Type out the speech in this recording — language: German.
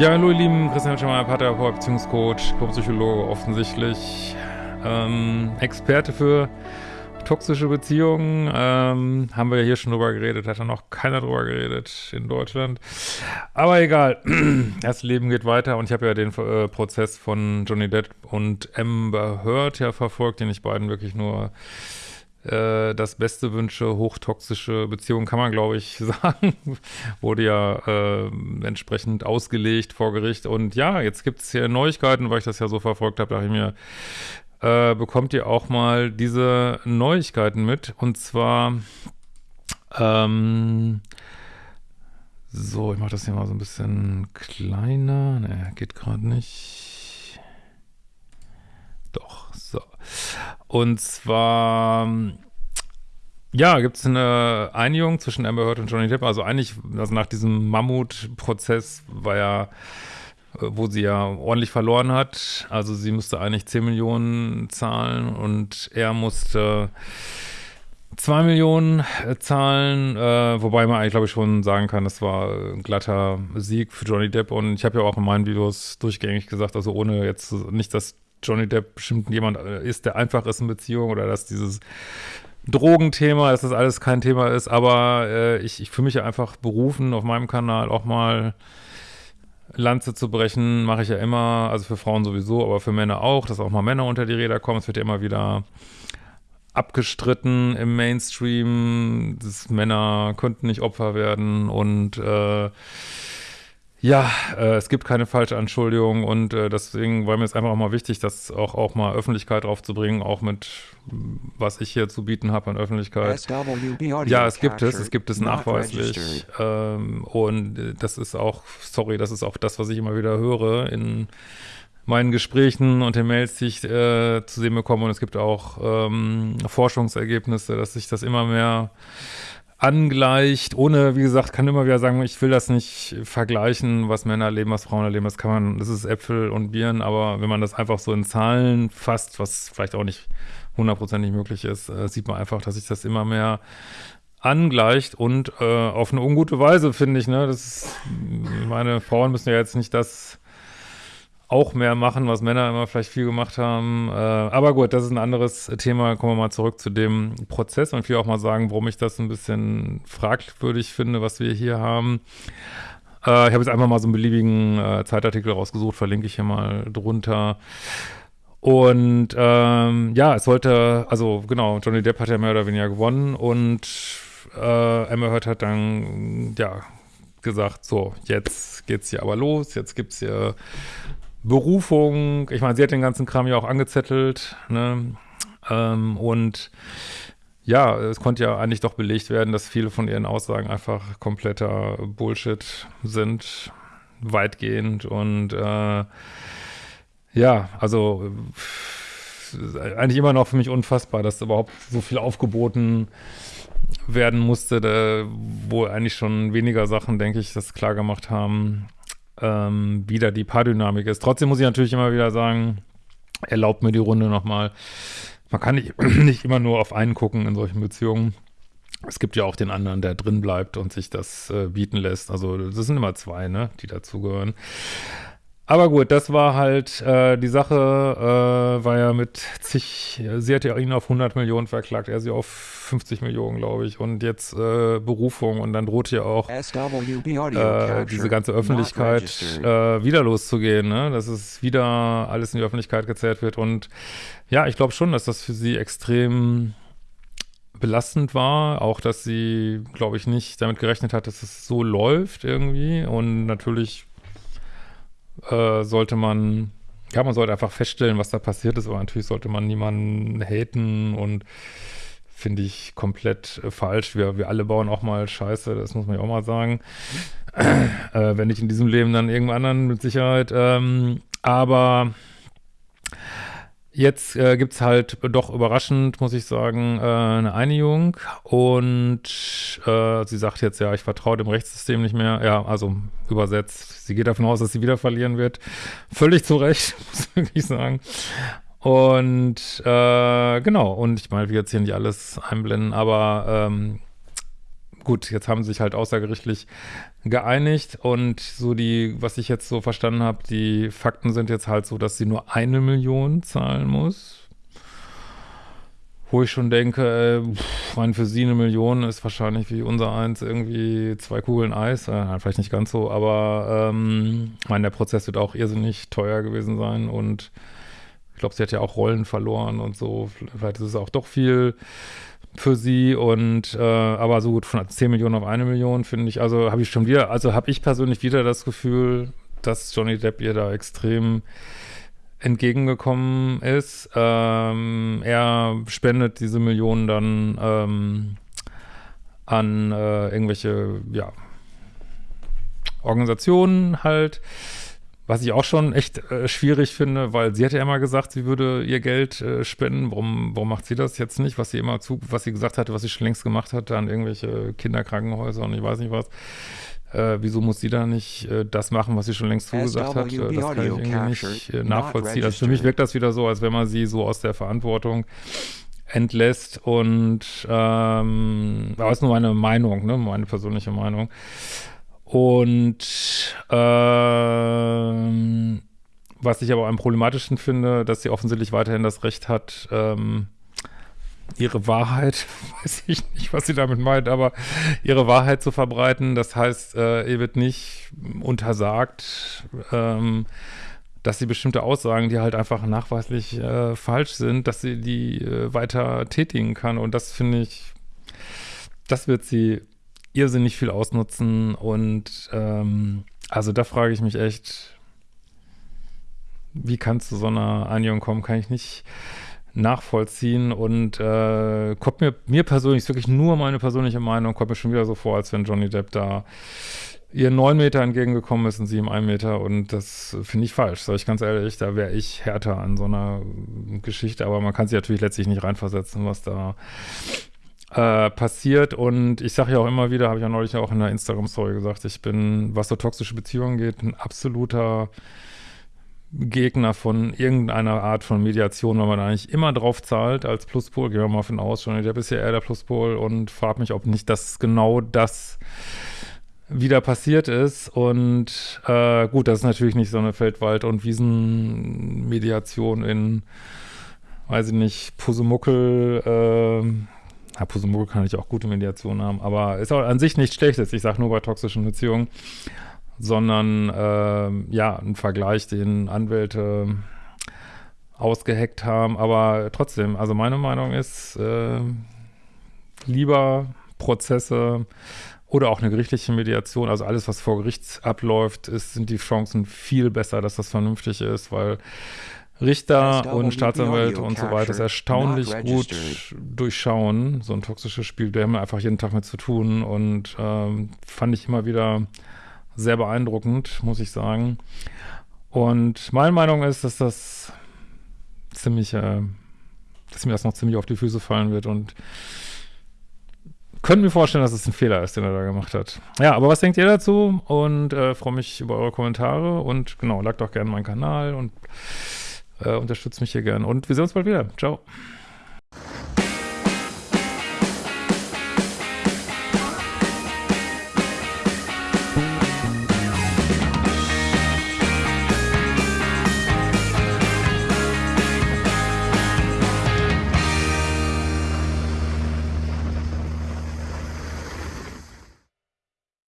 Ja, hallo ihr Lieben, Christian Schemmer, Paartherapeut, Beziehungscoach, Psychologe offensichtlich, ähm, Experte für toxische Beziehungen, ähm, haben wir ja hier schon drüber geredet, hat ja noch keiner drüber geredet in Deutschland, aber egal, das Leben geht weiter und ich habe ja den äh, Prozess von Johnny Depp und Amber Heard ja verfolgt, den ich beiden wirklich nur äh, das Beste wünsche, hochtoxische Beziehungen, kann man glaube ich sagen, wurde ja äh, entsprechend ausgelegt vor Gericht und ja, jetzt gibt es hier Neuigkeiten, weil ich das ja so verfolgt habe, dachte ich mir, äh, bekommt ihr auch mal diese Neuigkeiten mit und zwar ähm, so, ich mache das hier mal so ein bisschen kleiner. Ne, geht gerade nicht. Doch, so. Und zwar, ja, gibt es eine Einigung zwischen Amber Heard und Johnny Depp. Also eigentlich, also nach diesem Mammutprozess war ja, äh, wo sie ja ordentlich verloren hat. Also sie musste eigentlich 10 Millionen zahlen und er musste 2 Millionen äh, zahlen, äh, wobei man eigentlich, glaube ich, schon sagen kann, das war ein glatter Sieg für Johnny Depp und ich habe ja auch in meinen Videos durchgängig gesagt, also ohne jetzt nicht, dass Johnny Depp bestimmt jemand äh, ist, der einfach ist in Beziehung oder dass dieses Drogenthema, dass das alles kein Thema ist, aber äh, ich, ich fühle mich ja einfach berufen, auf meinem Kanal auch mal Lanze zu brechen, mache ich ja immer, also für Frauen sowieso, aber für Männer auch, dass auch mal Männer unter die Räder kommen. Es wird ja immer wieder abgestritten im Mainstream, dass Männer könnten nicht Opfer werden und äh, ja, äh, es gibt keine falsche Anschuldigung und äh, deswegen war mir es einfach auch mal wichtig, das auch, auch mal Öffentlichkeit draufzubringen, auch mit was ich hier zu bieten habe an Öffentlichkeit. Ja, es gibt es, es gibt es nachweislich. ähm, und das ist auch, sorry, das ist auch das, was ich immer wieder höre in meinen Gesprächen und den Mails, die ich äh, zu sehen bekomme. Und es gibt auch ähm, Forschungsergebnisse, dass sich das immer mehr angleicht, ohne, wie gesagt, kann immer wieder sagen, ich will das nicht vergleichen, was Männer erleben, was Frauen erleben, das kann man, das ist Äpfel und Birnen, aber wenn man das einfach so in Zahlen fasst, was vielleicht auch nicht hundertprozentig möglich ist, äh, sieht man einfach, dass sich das immer mehr angleicht und äh, auf eine ungute Weise, finde ich, ne, das ist, meine Frauen müssen ja jetzt nicht das auch mehr machen, was Männer immer vielleicht viel gemacht haben. Äh, aber gut, das ist ein anderes Thema. Kommen wir mal zurück zu dem Prozess und ich will auch mal sagen, warum ich das ein bisschen fragwürdig finde, was wir hier haben. Äh, ich habe jetzt einfach mal so einen beliebigen äh, Zeitartikel rausgesucht, verlinke ich hier mal drunter. Und ähm, ja, es sollte, also genau, Johnny Depp hat ja mehr oder weniger gewonnen und äh, Emma Hurt hat dann, ja, gesagt, so, jetzt geht's hier aber los, jetzt gibt's hier Berufung, ich meine, sie hat den ganzen Kram ja auch angezettelt, ne? Ähm, und ja, es konnte ja eigentlich doch belegt werden, dass viele von ihren Aussagen einfach kompletter Bullshit sind, weitgehend und äh, ja, also eigentlich immer noch für mich unfassbar, dass überhaupt so viel aufgeboten werden musste, da, wo eigentlich schon weniger Sachen, denke ich, das klar gemacht haben, ähm, wieder die Paardynamik ist. Trotzdem muss ich natürlich immer wieder sagen, erlaubt mir die Runde nochmal. Man kann nicht, nicht immer nur auf einen gucken in solchen Beziehungen. Es gibt ja auch den anderen, der drin bleibt und sich das äh, bieten lässt. Also das sind immer zwei, ne, die dazugehören. Aber gut, das war halt äh, die Sache, äh, war ja mit zig, sie hat ja ihn auf 100 Millionen verklagt, er sie auf 50 Millionen, glaube ich, und jetzt äh, Berufung und dann droht ja auch äh, diese ganze Öffentlichkeit äh, wieder loszugehen, ne? dass es wieder alles in die Öffentlichkeit gezerrt wird und ja, ich glaube schon, dass das für sie extrem belastend war, auch dass sie, glaube ich, nicht damit gerechnet hat, dass es so läuft irgendwie und natürlich äh, sollte man, ja, man sollte einfach feststellen, was da passiert ist, aber natürlich sollte man niemanden haten und finde ich komplett äh, falsch. Wir, wir alle bauen auch mal Scheiße, das muss man ja auch mal sagen. äh, wenn nicht in diesem Leben, dann irgendwann anderen mit Sicherheit. Ähm, aber Jetzt äh, gibt es halt doch überraschend, muss ich sagen, äh, eine Einigung und äh, sie sagt jetzt, ja, ich vertraue dem Rechtssystem nicht mehr. Ja, also übersetzt, sie geht davon aus, dass sie wieder verlieren wird. Völlig zu Recht, muss ich sagen. Und äh, genau, und ich meine, wir jetzt hier nicht alles einblenden, aber ähm, gut, jetzt haben sie sich halt außergerichtlich geeinigt und so die, was ich jetzt so verstanden habe, die Fakten sind jetzt halt so, dass sie nur eine Million zahlen muss. Wo ich schon denke, äh, pff, für sie eine Million ist wahrscheinlich wie unser eins irgendwie zwei Kugeln Eis. Äh, vielleicht nicht ganz so, aber ähm, meine, der Prozess wird auch irrsinnig teuer gewesen sein und ich glaube, sie hat ja auch Rollen verloren und so. Vielleicht ist es auch doch viel für sie und äh, aber so gut von 10 Millionen auf eine Million finde ich, also habe ich schon wieder, also habe ich persönlich wieder das Gefühl, dass Johnny Depp ihr da extrem entgegengekommen ist. Ähm, er spendet diese Millionen dann ähm, an äh, irgendwelche, ja, Organisationen halt, was ich auch schon echt äh, schwierig finde, weil sie hat ja immer gesagt, sie würde ihr Geld äh, spenden. Warum, warum macht sie das jetzt nicht? Was sie immer zu, was sie gesagt hatte, was sie schon längst gemacht hatte an irgendwelche Kinderkrankenhäuser und ich weiß nicht was. Äh, wieso muss sie da nicht äh, das machen, was sie schon längst zugesagt hat? Äh, das kann ich irgendwie nicht äh, nachvollziehen. Also für mich wirkt das wieder so, als wenn man sie so aus der Verantwortung entlässt und ähm, aber ist nur meine Meinung, ne, meine persönliche Meinung. Und ähm, was ich aber am problematischen finde, dass sie offensichtlich weiterhin das Recht hat, ähm, ihre Wahrheit, weiß ich nicht, was sie damit meint, aber ihre Wahrheit zu verbreiten. Das heißt, äh, ihr wird nicht untersagt, ähm, dass sie bestimmte Aussagen, die halt einfach nachweislich äh, falsch sind, dass sie die äh, weiter tätigen kann. Und das finde ich, das wird sie irrsinnig viel ausnutzen und ähm, also da frage ich mich echt, wie kann es zu so einer Einigung kommen, kann ich nicht nachvollziehen und äh, kommt mir, mir persönlich, ist wirklich nur meine persönliche Meinung, kommt mir schon wieder so vor, als wenn Johnny Depp da ihr neun Meter entgegengekommen ist und sie ihm ein Meter und das finde ich falsch, sag ich ganz ehrlich, da wäre ich härter an so einer Geschichte, aber man kann sich natürlich letztlich nicht reinversetzen, was da äh, passiert. Und ich sage ja auch immer wieder, habe ich ja neulich auch in der Instagram-Story gesagt, ich bin, was so toxische Beziehungen geht, ein absoluter Gegner von irgendeiner Art von Mediation, weil man eigentlich immer drauf zahlt als Pluspol. Gehen wir mal von aus, schon der bisher eher der Pluspol und frage mich, ob nicht das genau das wieder passiert ist. Und äh, gut, das ist natürlich nicht so eine Feldwald- und Wiesenmediation in, weiß ich nicht, Pusemuckel, äh, ja, Pusemuckel kann ich auch gute Mediation haben, aber ist auch an sich nichts Schlechtes. Ich sage nur bei toxischen Beziehungen, sondern äh, ja, ein Vergleich, den Anwälte ausgeheckt haben. Aber trotzdem, also meine Meinung ist, äh, lieber Prozesse oder auch eine gerichtliche Mediation, also alles, was vor Gericht abläuft, ist, sind die Chancen viel besser, dass das vernünftig ist, weil Richter und Staatsanwälte und so weiter ist erstaunlich gut durchschauen. So ein toxisches Spiel, da haben wir einfach jeden Tag mit zu tun und ähm, fand ich immer wieder sehr beeindruckend, muss ich sagen. Und meine Meinung ist, dass das ziemlich, äh, dass mir das noch ziemlich auf die Füße fallen wird und können mir vorstellen, dass es ein Fehler ist, den er da gemacht hat. Ja, aber was denkt ihr dazu? Und äh, freue mich über eure Kommentare und genau, lag doch gerne meinen Kanal und äh, unterstützt mich hier gern. Und wir sehen uns bald wieder. Ciao.